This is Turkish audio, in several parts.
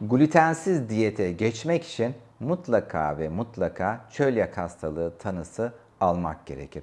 Glutensiz diyete geçmek için mutlaka ve mutlaka çölyak hastalığı tanısı almak gerekir.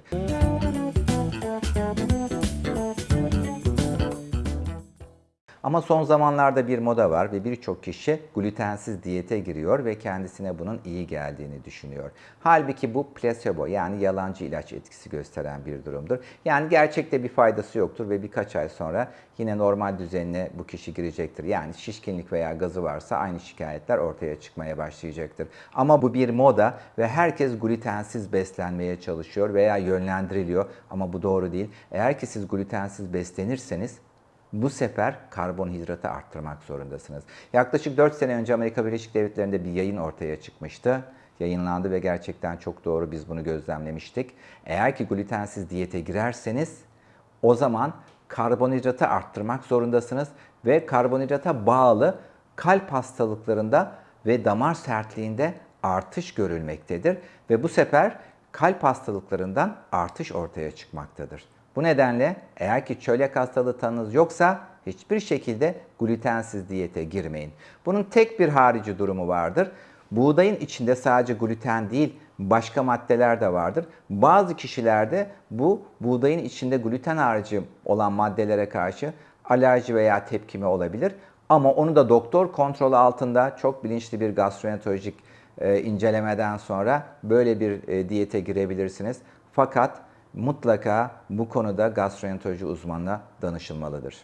Ama son zamanlarda bir moda var ve birçok kişi glutensiz diyete giriyor ve kendisine bunun iyi geldiğini düşünüyor. Halbuki bu plasebo yani yalancı ilaç etkisi gösteren bir durumdur. Yani gerçekte bir faydası yoktur ve birkaç ay sonra yine normal düzenine bu kişi girecektir. Yani şişkinlik veya gazı varsa aynı şikayetler ortaya çıkmaya başlayacaktır. Ama bu bir moda ve herkes glutensiz beslenmeye çalışıyor veya yönlendiriliyor ama bu doğru değil. Eğer ki siz glutensiz beslenirseniz bu sefer karbonhidratı arttırmak zorundasınız. Yaklaşık 4 sene önce Amerika Birleşik Devletleri'nde bir yayın ortaya çıkmıştı. Yayınlandı ve gerçekten çok doğru biz bunu gözlemlemiştik. Eğer ki glutensiz diyete girerseniz o zaman karbonhidratı arttırmak zorundasınız ve karbonhidrata bağlı kalp hastalıklarında ve damar sertliğinde artış görülmektedir ve bu sefer kalp hastalıklarından artış ortaya çıkmaktadır. Bu nedenle eğer ki çölyak hastalığı tanınız yoksa hiçbir şekilde glutensiz diyete girmeyin. Bunun tek bir harici durumu vardır. Buğdayın içinde sadece gluten değil başka maddeler de vardır. Bazı kişilerde bu buğdayın içinde gluten harici olan maddelere karşı alerji veya tepkime olabilir. Ama onu da doktor kontrolü altında çok bilinçli bir gastroenterolojik e, incelemeden sonra böyle bir e, diyete girebilirsiniz. Fakat mutlaka bu konuda gastroenteroloji uzmanına danışılmalıdır.